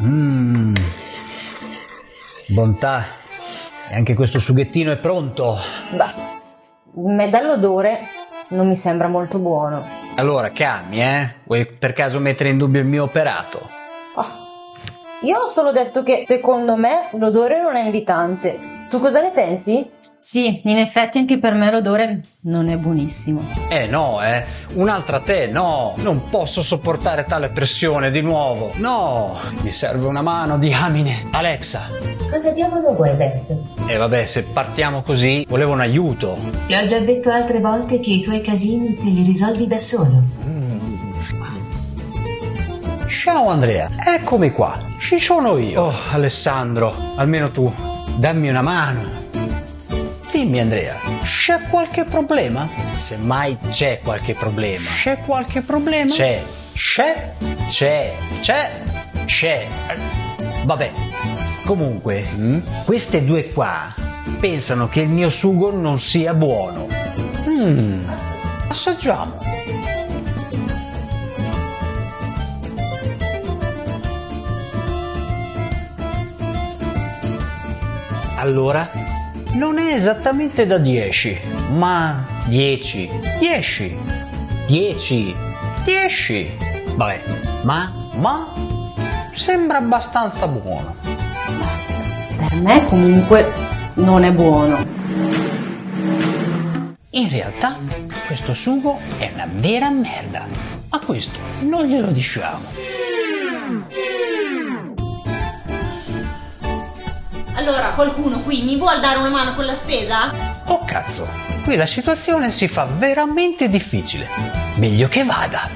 Mmm. Bontà. E anche questo sughettino è pronto. Beh, me dall'odore non mi sembra molto buono. Allora, calmi, eh? Vuoi per caso mettere in dubbio il mio operato? Oh, io ho solo detto che secondo me l'odore non è invitante. Tu cosa ne pensi? Sì, in effetti anche per me l'odore non è buonissimo. Eh no, eh. Un'altra te, no. Non posso sopportare tale pressione di nuovo. No. Mi serve una mano, diamine. Alexa. Cosa diavolo vuoi adesso? E eh vabbè, se partiamo così, volevo un aiuto. Ti ho già detto altre volte che i tuoi casini te li risolvi da solo. Ciao Andrea, eccomi qua. Ci sono io. Oh, Alessandro, almeno tu, dammi una mano. Dimmi Andrea, c'è qualche problema? Se mai c'è qualche problema. C'è qualche problema? C'è. C'è? C'è. C'è? C'è. Vabbè. Comunque, mm, queste due qua pensano che il mio sugo non sia buono. Mmm. Assaggiamo. Allora, non è esattamente da 10, ma 10, 10, 10, 10. Vabbè, ma, ma sembra abbastanza buono. Per me comunque non è buono. In realtà questo sugo è una vera merda, ma questo non glielo diciamo. Allora, qualcuno qui mi vuol dare una mano con la spesa? Oh cazzo, qui la situazione si fa veramente difficile. Meglio che vada.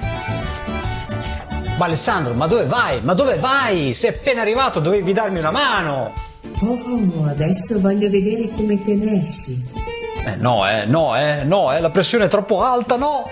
Ma Alessandro, ma dove vai? Ma dove vai? Sei appena arrivato, dovevi darmi una mano. Oh, adesso voglio vedere come te ne esci. Eh no, eh, no, eh, no, eh, la pressione è troppo alta, no.